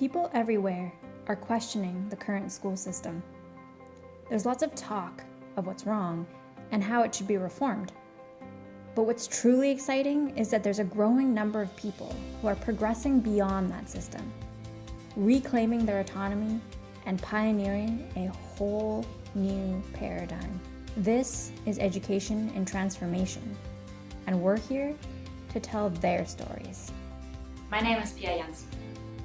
People everywhere are questioning the current school system. There's lots of talk of what's wrong and how it should be reformed. But what's truly exciting is that there's a growing number of people who are progressing beyond that system, reclaiming their autonomy and pioneering a whole new paradigm. This is education in transformation, and we're here to tell their stories. My name is Pia Jensen.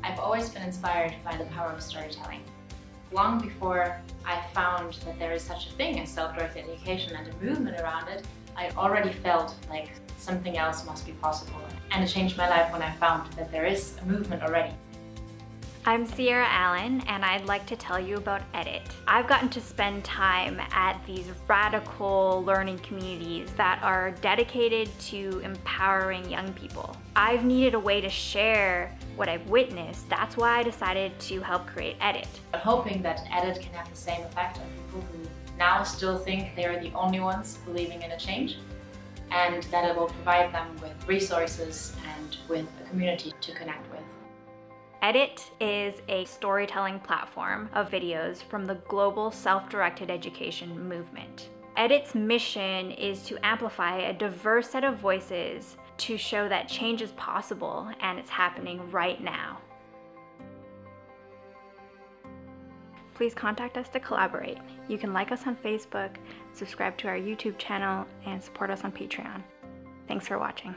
I've always been inspired by the power of storytelling. Long before I found that there is such a thing as self-directed education and a movement around it, I already felt like something else must be possible. And it changed my life when I found that there is a movement already. I'm Sierra Allen and I'd like to tell you about EDIT. I've gotten to spend time at these radical learning communities that are dedicated to empowering young people. I've needed a way to share what I've witnessed. That's why I decided to help create EDIT. I'm hoping that EDIT can have the same effect on people who now still think they're the only ones believing in a change and that it will provide them with resources and with a community to connect with. EDIT is a storytelling platform of videos from the global self-directed education movement. EDIT's mission is to amplify a diverse set of voices to show that change is possible and it's happening right now. Please contact us to collaborate. You can like us on Facebook, subscribe to our YouTube channel, and support us on Patreon. Thanks for watching.